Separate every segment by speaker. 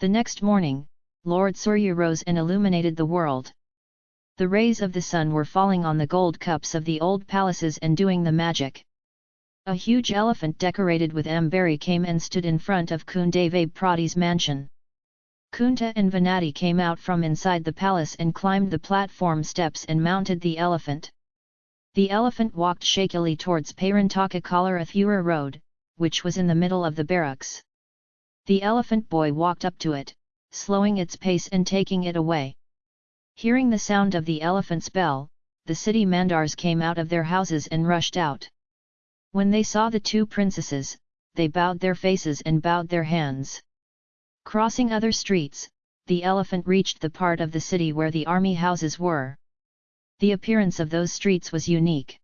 Speaker 1: The next morning, Lord Surya rose and illuminated the world. The rays of the sun were falling on the gold cups of the old palaces and doing the magic. A huge elephant decorated with ambari came and stood in front of Kundave Prati's mansion. Kunta and Venati came out from inside the palace and climbed the platform steps and mounted the elephant. The elephant walked shakily towards Parantaka Kalarathura Road, which was in the middle of the barracks. The elephant boy walked up to it, slowing its pace and taking it away. Hearing the sound of the elephant's bell, the city mandars came out of their houses and rushed out. When they saw the two princesses, they bowed their faces and bowed their hands. Crossing other streets, the elephant reached the part of the city where the army houses were. The appearance of those streets was unique.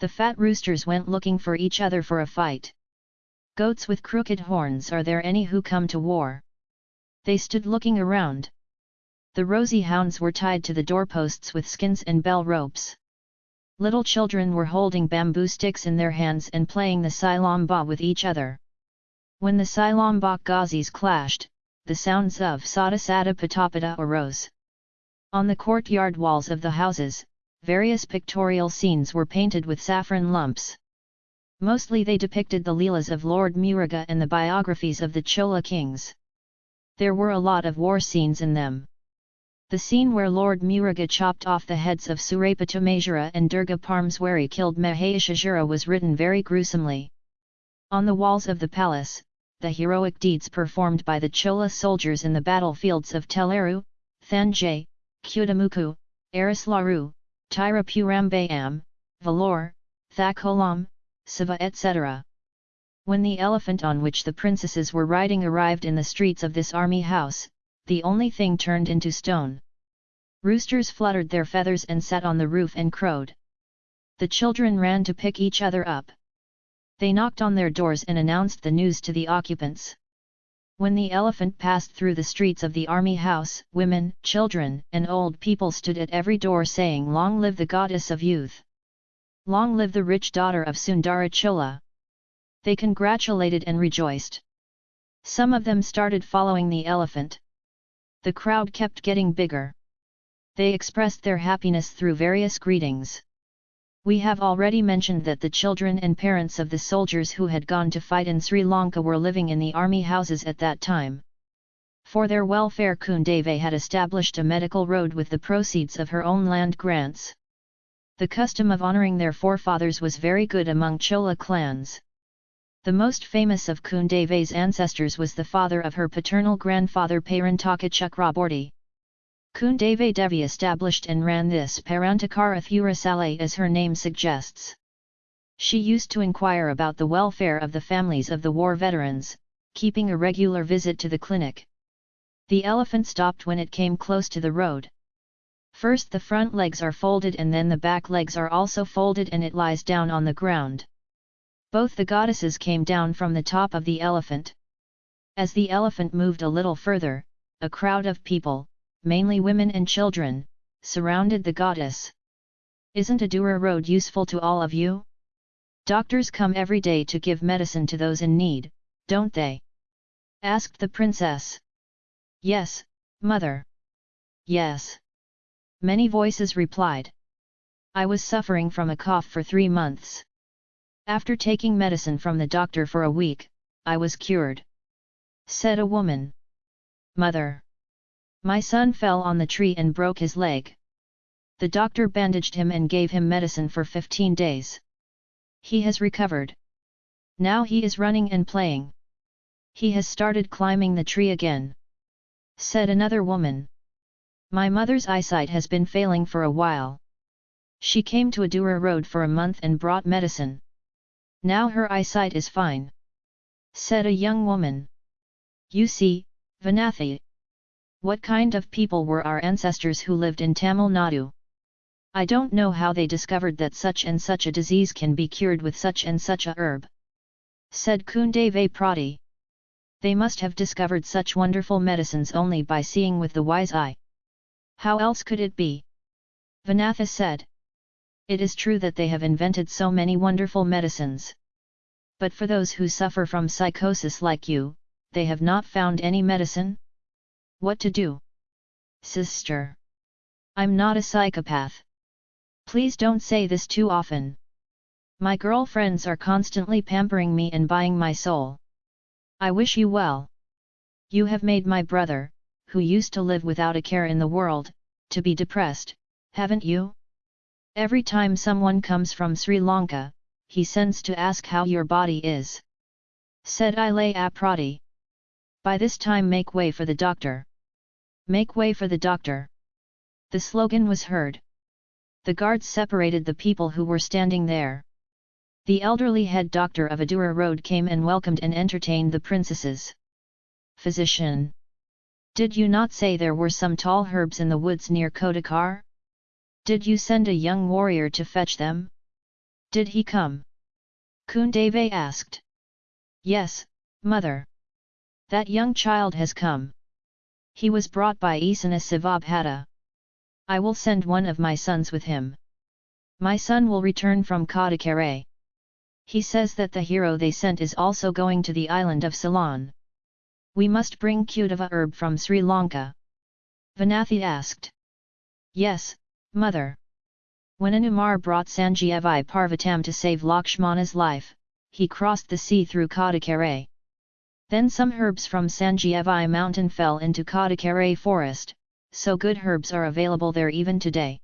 Speaker 1: The fat roosters went looking for each other for a fight. Goats with crooked horns are there any who come to war? They stood looking around. The rosy hounds were tied to the doorposts with skins and bell ropes. Little children were holding bamboo sticks in their hands and playing the silamba with each other. When the silambak gazis clashed, the sounds of sada sada patapada arose. On the courtyard walls of the houses, various pictorial scenes were painted with saffron lumps. Mostly they depicted the Leelas of Lord Muruga and the biographies of the Chola kings. There were a lot of war scenes in them. The scene where Lord Muruga chopped off the heads of Surapadma and Durga Parameswari killed Mahishasura was written very gruesomely. On the walls of the palace, the heroic deeds performed by the Chola soldiers in the battlefields of Telleru, Thanjai, Kudamukku, Arislaru, Tirapurambayam, Vellore, Thakolam, Siva etc. When the elephant on which the princesses were riding arrived in the streets of this army house, the only thing turned into stone. Roosters fluttered their feathers and sat on the roof and crowed. The children ran to pick each other up. They knocked on their doors and announced the news to the occupants. When the elephant passed through the streets of the army house, women, children, and old people stood at every door saying Long live the goddess of youth! Long live the rich daughter of Sundara Chola! They congratulated and rejoiced. Some of them started following the elephant. The crowd kept getting bigger. They expressed their happiness through various greetings. We have already mentioned that the children and parents of the soldiers who had gone to fight in Sri Lanka were living in the army houses at that time. For their welfare Kundave had established a medical road with the proceeds of her own land grants. The custom of honouring their forefathers was very good among Chola clans. The most famous of Kundave's ancestors was the father of her paternal grandfather Parantaka Chakraborty. Kundave Devi established and ran this Parantakara Thurasale as her name suggests. She used to inquire about the welfare of the families of the war veterans, keeping a regular visit to the clinic. The elephant stopped when it came close to the road. First the front legs are folded and then the back legs are also folded and it lies down on the ground. Both the goddesses came down from the top of the elephant. As the elephant moved a little further, a crowd of people, mainly women and children, surrounded the goddess. Isn't Adura Road useful to all of you? Doctors come every day to give medicine to those in need, don't they? asked the princess. Yes, mother. Yes. Many voices replied. I was suffering from a cough for three months. After taking medicine from the doctor for a week, I was cured. Said a woman. Mother. My son fell on the tree and broke his leg. The doctor bandaged him and gave him medicine for 15 days. He has recovered. Now he is running and playing. He has started climbing the tree again. Said another woman. My mother's eyesight has been failing for a while. She came to Adura Road for a month and brought medicine. Now her eyesight is fine. Said a young woman. You see, Vanathi. What kind of people were our ancestors who lived in Tamil Nadu? I don't know how they discovered that such and such a disease can be cured with such and such a herb. Said Kundave Prati. They must have discovered such wonderful medicines only by seeing with the wise eye. How else could it be? Vanatha said. It is true that they have invented so many wonderful medicines. But for those who suffer from psychosis like you, they have not found any medicine? What to do? Sister. I'm not a psychopath. Please don't say this too often. My girlfriends are constantly pampering me and buying my soul. I wish you well. You have made my brother, who used to live without a care in the world, to be depressed, haven't you? Every time someone comes from Sri Lanka, he sends to ask how your body is. Said Ilaya Prati. By this time make way for the doctor. Make way for the doctor. The slogan was heard. The guards separated the people who were standing there. The elderly head doctor of Adura Road came and welcomed and entertained the princesses. Physician. Did you not say there were some tall herbs in the woods near Kodakar? Did you send a young warrior to fetch them? Did he come? Kundave asked. Yes, mother. That young child has come. He was brought by Isana Sivabhata. I will send one of my sons with him. My son will return from Kodakare. He says that the hero they sent is also going to the island of Ceylon. We must bring Kudava herb from Sri Lanka. Vanathi asked. Yes, mother. When Anumar brought Sanjeevi Parvatam to save Lakshmana's life, he crossed the sea through Kodakare. Then some herbs from Sanjeevi mountain fell into Kodakare forest, so good herbs are available there even today.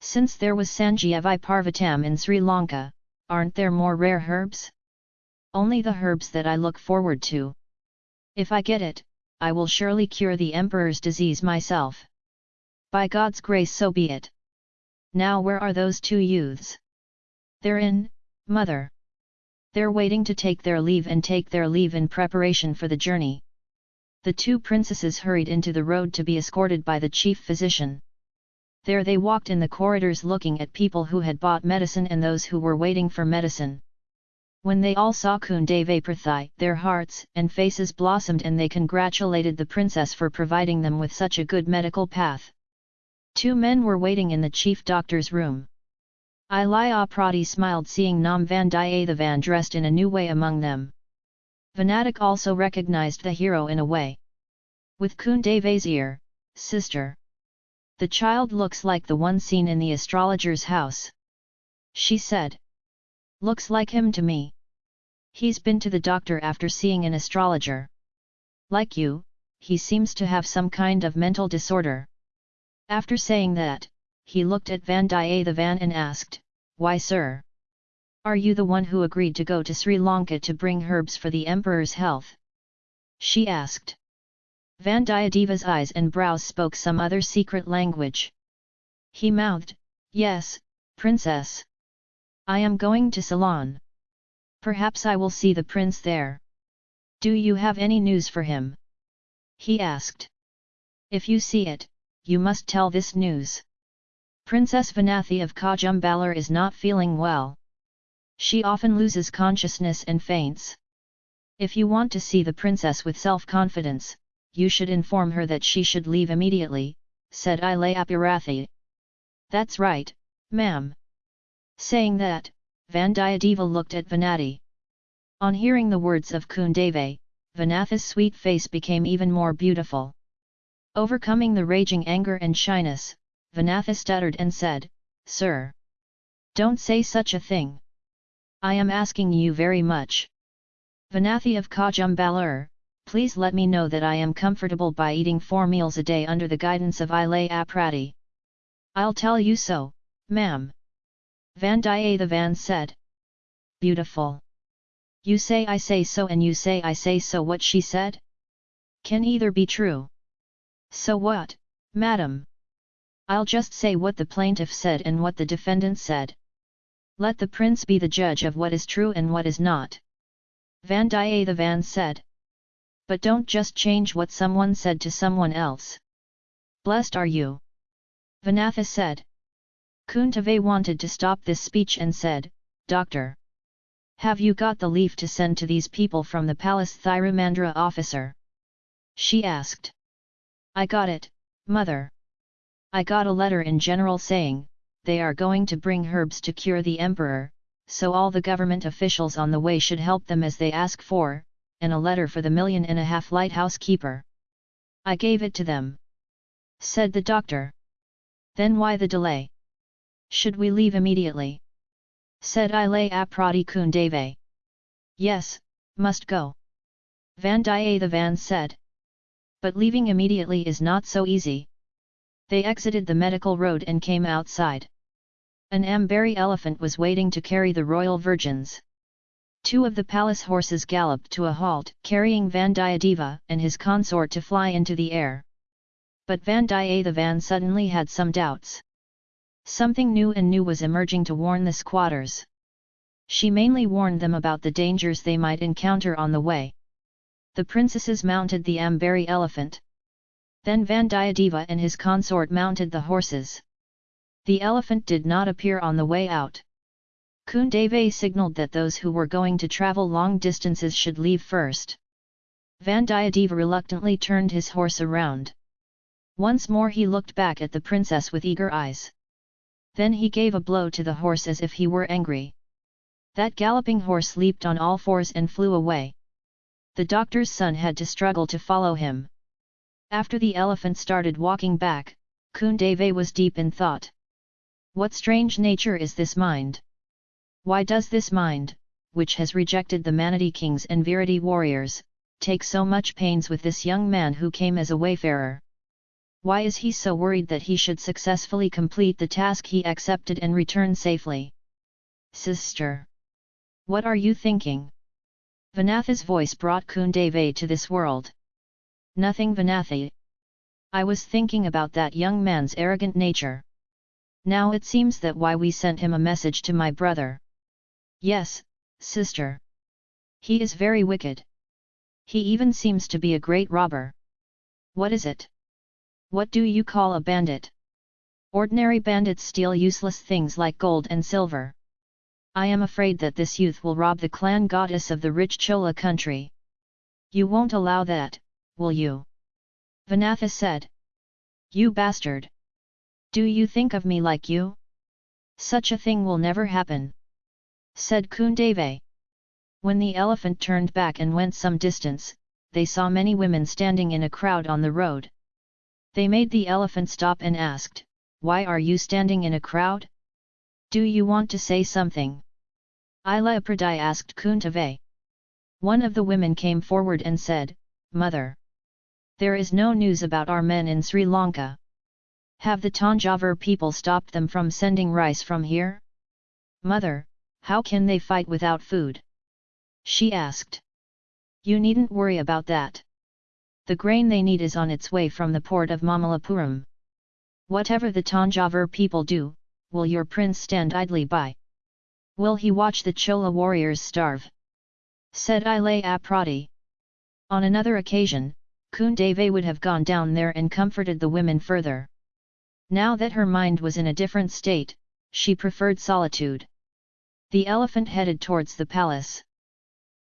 Speaker 1: Since there was Sanjeevi Parvatam in Sri Lanka, aren't there more rare herbs? Only the herbs that I look forward to. If I get it, I will surely cure the emperor's disease myself. By God's grace so be it. Now where are those two youths? They're in, mother. They're waiting to take their leave and take their leave in preparation for the journey the two princesses hurried into the road to be escorted by the chief physician. There they walked in the corridors looking at people who had bought medicine and those who were waiting for medicine. When they all saw Kundave Prathai, their hearts and faces blossomed and they congratulated the princess for providing them with such a good medical path. Two men were waiting in the chief doctor's room. Ilaya Prati smiled seeing Nam Vandiyathevan dressed in a new way among them. Vanatic also recognized the hero in a way. With Kundave's ear, sister. The child looks like the one seen in the astrologer's house. She said. Looks like him to me. He's been to the doctor after seeing an astrologer. Like you, he seems to have some kind of mental disorder. After saying that, he looked at Vandiyathevan and asked, Why sir? Are you the one who agreed to go to Sri Lanka to bring herbs for the emperor's health? She asked. Vandiyadeva's eyes and brows spoke some other secret language. He mouthed, Yes, princess. I am going to Ceylon. Perhaps I will see the prince there. Do you have any news for him? He asked. If you see it, you must tell this news. Princess Vanathi of Kajumbalar is not feeling well. She often loses consciousness and faints. If you want to see the princess with self-confidence, you should inform her that she should leave immediately, said Ilayapurathi. That's right, ma'am. Saying that, Vandiyadeva looked at Vanati. On hearing the words of Kundave, Vanatha's sweet face became even more beautiful. Overcoming the raging anger and shyness, Vanatha stuttered and said, Sir! Don't say such a thing! I am asking you very much. Vanathi of Kajumbalur, please let me know that I am comfortable by eating four meals a day under the guidance of Ilaya Prati. I'll tell you so, ma'am. Vandiyathevan said. Beautiful. You say I say so and you say I say so what she said? Can either be true. So what, madam? I'll just say what the plaintiff said and what the defendant said. Let the prince be the judge of what is true and what is not. Vandiyathevan said. But don't just change what someone said to someone else. Blessed are you. Vanatha said. Kuntave wanted to stop this speech and said, Doctor. Have you got the leaf to send to these people from the palace Thirumandra officer? She asked. I got it, mother. I got a letter in general saying, they are going to bring herbs to cure the emperor, so all the government officials on the way should help them as they ask for, and a letter for the million and a half lighthouse keeper. I gave it to them. Said the doctor. Then why the delay? Should we leave immediately? Said Ile Aprati Kundave. Yes, must go. Vandiyathevan said. But leaving immediately is not so easy. They exited the medical road and came outside. An Ambari elephant was waiting to carry the royal virgins. Two of the palace horses galloped to a halt, carrying Vandiyadeva and his consort to fly into the air. But Vandiyathevan suddenly had some doubts. Something new and new was emerging to warn the squatters. She mainly warned them about the dangers they might encounter on the way. The princesses mounted the Ambari elephant. Then Vandiyadeva and his consort mounted the horses. The elephant did not appear on the way out. Kundave signaled that those who were going to travel long distances should leave first. Vandiyadeva reluctantly turned his horse around. Once more he looked back at the princess with eager eyes. Then he gave a blow to the horse as if he were angry. That galloping horse leaped on all fours and flew away the doctor's son had to struggle to follow him. After the elephant started walking back, Kundave was deep in thought. What strange nature is this mind? Why does this mind, which has rejected the Manati kings and Virati warriors, take so much pains with this young man who came as a wayfarer? Why is he so worried that he should successfully complete the task he accepted and return safely? Sister! What are you thinking? Vanatha's voice brought Kundave to this world. Nothing Vanatha. I was thinking about that young man's arrogant nature. Now it seems that why we sent him a message to my brother. Yes, sister. He is very wicked. He even seems to be a great robber. What is it? What do you call a bandit? Ordinary bandits steal useless things like gold and silver. I am afraid that this youth will rob the clan goddess of the rich Chola country. You won't allow that, will you? Vanatha said. You bastard! Do you think of me like you? Such a thing will never happen. Said Kundave. When the elephant turned back and went some distance, they saw many women standing in a crowd on the road. They made the elephant stop and asked, Why are you standing in a crowd? Do you want to say something? Ila Pradai asked Kuntave. One of the women came forward and said, Mother! There is no news about our men in Sri Lanka. Have the Tanjavur people stopped them from sending rice from here? Mother, how can they fight without food? She asked. You needn't worry about that. The grain they need is on its way from the port of Mamallapuram. Whatever the Tanjavur people do, will your prince stand idly by? Will he watch the Chola warriors starve? Said Ile Aprati. On another occasion, Kundave would have gone down there and comforted the women further. Now that her mind was in a different state, she preferred solitude. The elephant headed towards the palace.